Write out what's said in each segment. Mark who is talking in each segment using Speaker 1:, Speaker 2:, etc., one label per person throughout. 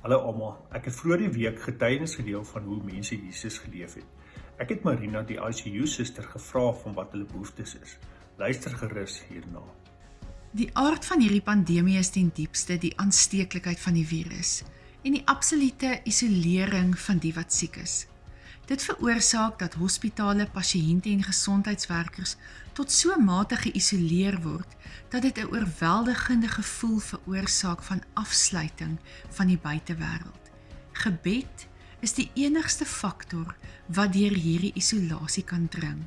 Speaker 1: Hallo almal, ek het vroeër die week getuienis gedeel van hoe mense Jesus geleef het. Ek het Marina, die ICU suster, gevra van wat hulle behoeftes is. Luister gerus hierna.
Speaker 2: Die aard van hierdie pandemie is ten diepste die aansteeklikheid van die virus en die absolute isolering van die wat siek is. Dit veroorsaak dat hospitale, pasiënte en gesondheidswerkers tot so mate geïsoleer word dat dit 'n oorweldigende gevoel veroorsaak van afsluiting van die buitewêreld. Gebed is die enigste faktor wat deur hierdie isolasie kan dring.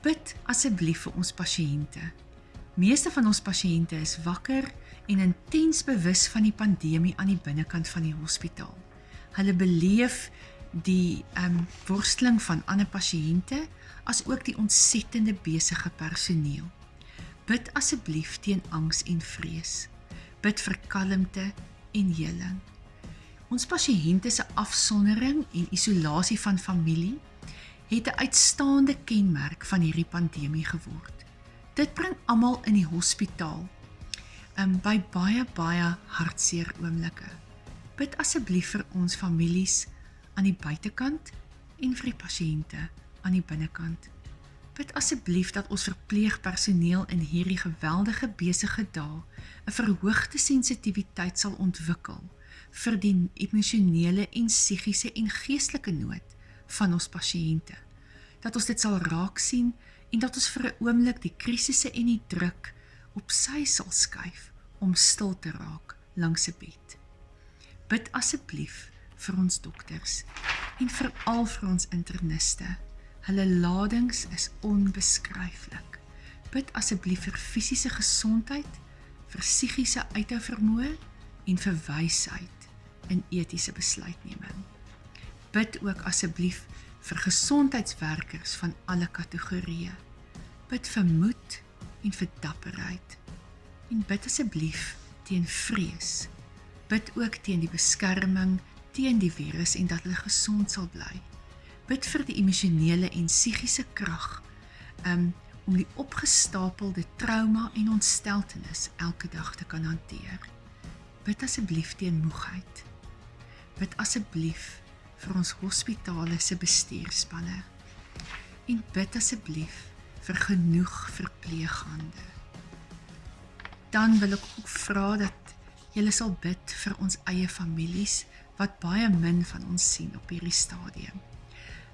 Speaker 2: Bid asseblief vir ons pasiënte. Meeste van ons pasiënte is wakker en intens bewus van die pandemie aan die binnekant van die hospitaal. Hulle beleef die ehm um, worsteling van ander pasiënte as ook die ontsettende besige personeel. Bid asseblief teen angs en vrees. Bid vir kalmte en heling. Ons pasiënte se afsondering en isolasie van familie het 'n uitstaande kenmerk van hierdie pandemie geword. Dit bring almal in die hospitaal um, by baie baie hartseer oomblikke. Bid asseblief vir ons families aan die buitekant en vir die pasiënte aan die binnekant. Bid asseblief dat ons verpleegpersoneel in hierdie geweldige besige dae 'n verhoogde sensitiwiteit sal ontwikkel vir die emosionele en psigiese en geestelike nood van ons pasiënte. Dat ons dit sal raak sien en dat ons vir 'n oomblik die krisisse en die druk op sy sal skuif om stil te raak langs 'n bed. Bid asseblief vir ons dokters en veral vir ons interniste. Hulle ladings is onbeskryflik. Bid asseblief vir fisiese gesondheid, vir psigiese uithou vermoë en vir wysheid in etiese besluitneming. Bid ook asseblief vir gesondheidswerkers van alle kategorieë. Bid vir moed en vir dapperheid. En bid asseblief teen vrees. Bid ook teen die beskerming teen die virus en dat hulle gesond sal bly. Bid vir die emosionele en psigiese krag um, om die opgestapelde trauma en ontsteltenis elke dag te kan hanteer. Bid asseblief teen moegheid. Bid asseblief vir ons hospitale se bestuurspanne. En bid asseblief vir genoeg verpleeghande. Dan wil ek ook vra dat julle sal bid vir ons eie families wat baie min van ons sien op hierdie stadium.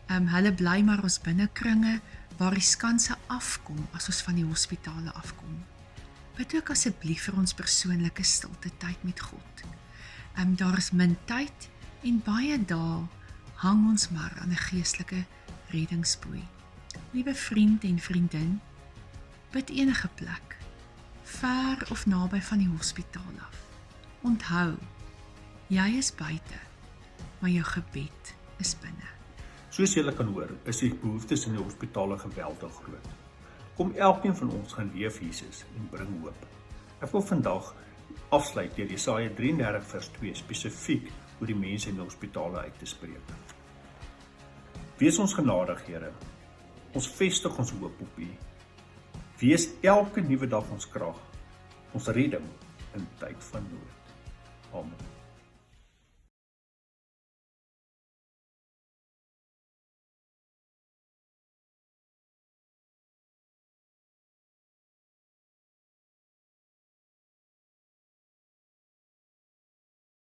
Speaker 2: Ehm um, hulle bly maar ons binnekringe waar die skanse afkom as ons van die hospitale afkom. Bid ook asseblief vir ons persoonlike stilte tyd met God. Ehm um, daar is min tyd en baie dae hang ons maar aan 'n geestelike reddingsboei. Liewe vriend en vriendin, bid enige plek, ver of naby van die hospitaal af. Onthou, Jy is buite, maar jou gebed is binne.
Speaker 1: Soos julle kan hoor, is die behoeftes in die hospitale geweldig groot. Kom elkeen van ons gaan leef Jesus en bring hoop. Ek wil vandag afsluit deur Jesaja 33 vers 2 spesifiek oor die mense in die hospitale uit te spreek. Wees ons genadig, Here. Ons vestig ons hoop op U. Wees elke nuwe dag ons krag, ons redding in tyd van nood. Amen.